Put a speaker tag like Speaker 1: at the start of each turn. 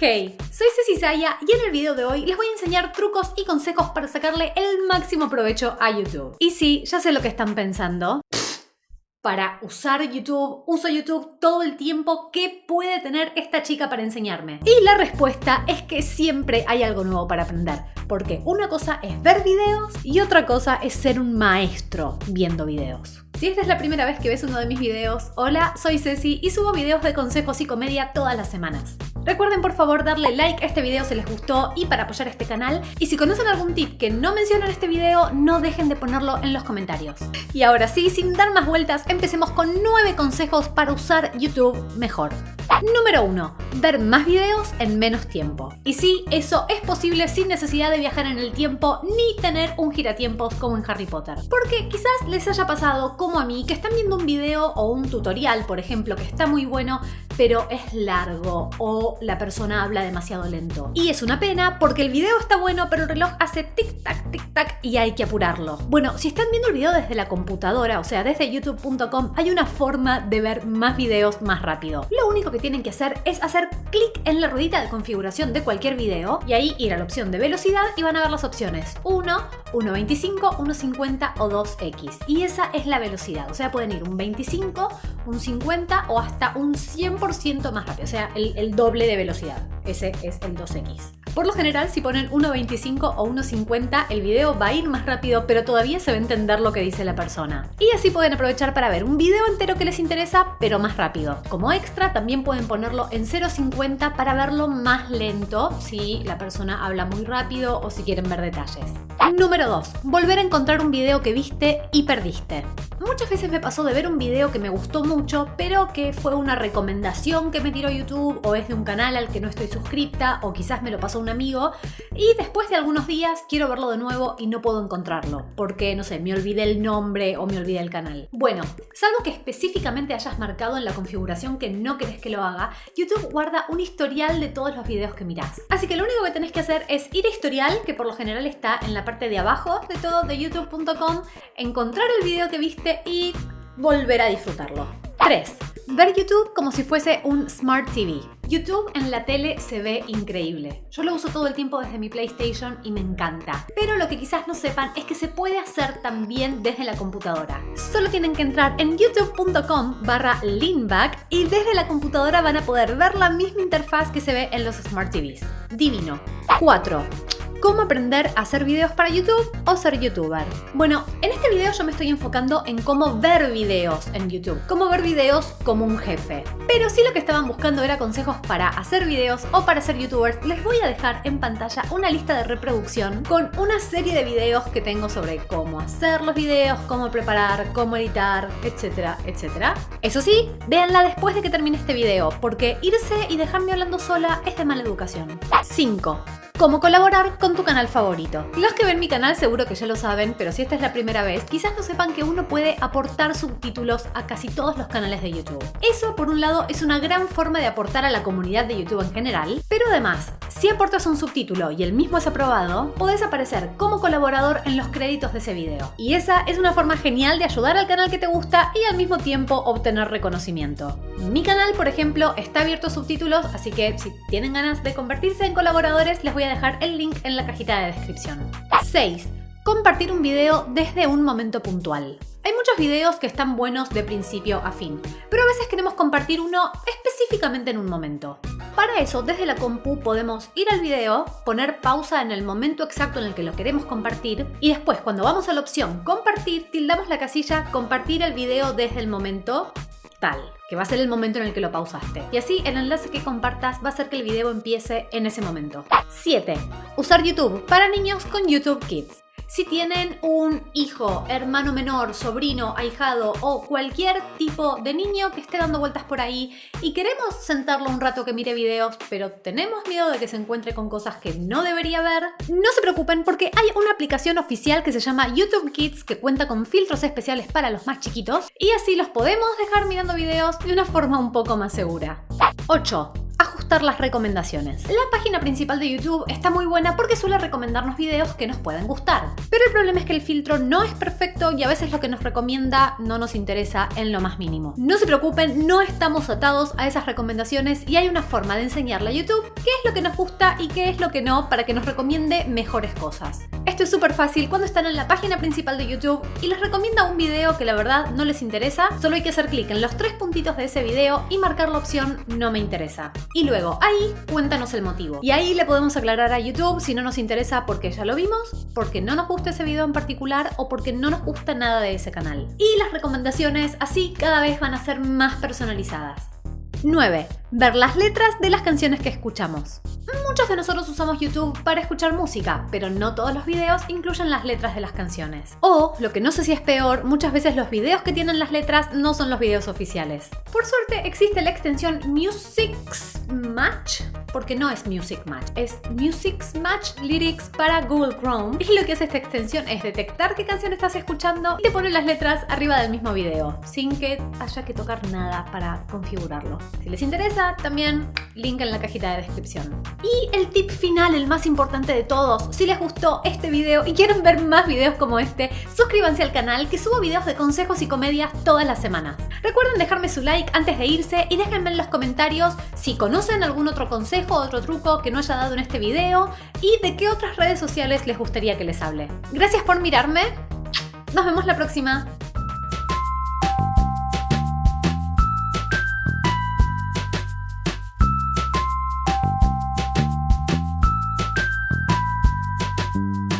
Speaker 1: Hey, soy Ceci Saya y en el video de hoy les voy a enseñar trucos y consejos para sacarle el máximo provecho a YouTube. Y sí, ya sé lo que están pensando. Para usar YouTube, uso YouTube todo el tiempo, ¿qué puede tener esta chica para enseñarme? Y la respuesta es que siempre hay algo nuevo para aprender. Porque una cosa es ver videos y otra cosa es ser un maestro viendo videos. Si esta es la primera vez que ves uno de mis videos, hola, soy Ceci y subo videos de consejos y comedia todas las semanas. Recuerden por favor darle like a este video si les gustó y para apoyar este canal. Y si conocen algún tip que no menciono en este video, no dejen de ponerlo en los comentarios. Y ahora sí, sin dar más vueltas, empecemos con 9 consejos para usar YouTube mejor. Número 1. Ver más videos en menos tiempo. Y sí, eso es posible sin necesidad de viajar en el tiempo ni tener un giratiempos como en Harry Potter. Porque quizás les haya pasado como a mí que están viendo un video o un tutorial, por ejemplo, que está muy bueno, pero es largo o la persona habla demasiado lento. Y es una pena porque el video está bueno, pero el reloj hace tic-tac, tic-tac y hay que apurarlo. Bueno, si están viendo el video desde la computadora, o sea, desde youtube.com, hay una forma de ver más videos más rápido. Lo único que tienen que hacer es hacer clic en la ruedita de configuración de cualquier video y ahí ir a la opción de velocidad y van a ver las opciones 1, 1.25, 1.50 o 2x. Y esa es la velocidad, o sea, pueden ir un 25, un 50 o hasta un 100% más rápido, o sea, el, el doble de velocidad. Ese es el 2x. Por lo general, si ponen 1.25 o 1.50, el video va a ir más rápido, pero todavía se va a entender lo que dice la persona. Y así pueden aprovechar para ver un video entero que les interesa, pero más rápido. Como extra, también pueden ponerlo en 0.50 para verlo más lento, si la persona habla muy rápido o si quieren ver detalles. Número 2. Volver a encontrar un video que viste y perdiste. Muchas veces me pasó de ver un video que me gustó mucho, pero que fue una recomendación que me tiró YouTube o es de un canal al que no estoy suscripta o quizás me lo pasó un amigo y después de algunos días quiero verlo de nuevo y no puedo encontrarlo porque, no sé, me olvidé el nombre o me olvidé el canal. Bueno, salvo que específicamente hayas marcado en la configuración que no querés que lo haga, YouTube guarda un historial de todos los videos que mirás. Así que lo único que tenés que hacer es ir a historial, que por lo general está en la parte de abajo de todo de youtube.com, encontrar el video que viste y volver a disfrutarlo. 3. Ver YouTube como si fuese un Smart TV. YouTube en la tele se ve increíble. Yo lo uso todo el tiempo desde mi PlayStation y me encanta. Pero lo que quizás no sepan es que se puede hacer también desde la computadora. Solo tienen que entrar en youtube.com barra leanback y desde la computadora van a poder ver la misma interfaz que se ve en los Smart TVs. Divino. 4 cómo aprender a hacer videos para YouTube o ser youtuber. Bueno, en este video yo me estoy enfocando en cómo ver videos en YouTube, cómo ver videos como un jefe. Pero si lo que estaban buscando era consejos para hacer videos o para ser youtubers, les voy a dejar en pantalla una lista de reproducción con una serie de videos que tengo sobre cómo hacer los videos, cómo preparar, cómo editar, etcétera, etcétera. Eso sí, véanla después de que termine este video, porque irse y dejarme hablando sola es de mala educación. 5 cómo colaborar con tu canal favorito. Los que ven mi canal seguro que ya lo saben, pero si esta es la primera vez, quizás no sepan que uno puede aportar subtítulos a casi todos los canales de YouTube. Eso, por un lado, es una gran forma de aportar a la comunidad de YouTube en general, pero además, si aportas un subtítulo y el mismo es aprobado, podés aparecer como colaborador en los créditos de ese video. Y esa es una forma genial de ayudar al canal que te gusta y al mismo tiempo obtener reconocimiento. Mi canal, por ejemplo, está abierto a subtítulos, así que si tienen ganas de convertirse en colaboradores, les voy a dejar el link en la cajita de descripción. 6. Compartir un video desde un momento puntual. Hay muchos videos que están buenos de principio a fin, pero a veces queremos compartir uno específicamente en un momento. Para eso, desde la compu podemos ir al video, poner pausa en el momento exacto en el que lo queremos compartir y después cuando vamos a la opción compartir, tildamos la casilla compartir el video desde el momento tal, que va a ser el momento en el que lo pausaste. Y así el enlace que compartas va a hacer que el video empiece en ese momento. 7. Usar YouTube para niños con YouTube Kids. Si tienen un hijo, hermano menor, sobrino, ahijado o cualquier tipo de niño que esté dando vueltas por ahí y queremos sentarlo un rato que mire videos, pero tenemos miedo de que se encuentre con cosas que no debería ver, no se preocupen porque hay una aplicación oficial que se llama YouTube Kids que cuenta con filtros especiales para los más chiquitos y así los podemos dejar mirando videos de una forma un poco más segura. 8 las recomendaciones. La página principal de YouTube está muy buena porque suele recomendarnos videos que nos puedan gustar. Pero el problema es que el filtro no es perfecto y a veces lo que nos recomienda no nos interesa en lo más mínimo. No se preocupen, no estamos atados a esas recomendaciones y hay una forma de enseñarle a YouTube qué es lo que nos gusta y qué es lo que no para que nos recomiende mejores cosas. Esto es súper fácil cuando están en la página principal de YouTube y les recomienda un video que la verdad no les interesa, solo hay que hacer clic en los tres puntitos de ese video y marcar la opción no me interesa. Y luego ahí cuéntanos el motivo. Y ahí le podemos aclarar a YouTube si no nos interesa porque ya lo vimos, porque no nos gusta ese video en particular o porque no nos gusta nada de ese canal. Y las recomendaciones así cada vez van a ser más personalizadas. 9. Ver las letras de las canciones que escuchamos. Muchos de nosotros usamos YouTube para escuchar música, pero no todos los videos incluyen las letras de las canciones. O, lo que no sé si es peor, muchas veces los videos que tienen las letras no son los videos oficiales. Por suerte existe la extensión Music's Match, porque no es Music Match, es Music's Match Lyrics para Google Chrome. Y lo que hace esta extensión es detectar qué canción estás escuchando y te pone las letras arriba del mismo video, sin que haya que tocar nada para configurarlo. Si les interesa, también link en la cajita de descripción. Y el tip final, el más importante de todos, si les gustó este video y quieren ver más videos como este, suscríbanse al canal que subo videos de consejos y comedias todas las semanas. Recuerden dejarme su like antes de irse y déjenme en los comentarios si conocen algún otro consejo o otro truco que no haya dado en este video y de qué otras redes sociales les gustaría que les hable. Gracias por mirarme, nos vemos la próxima.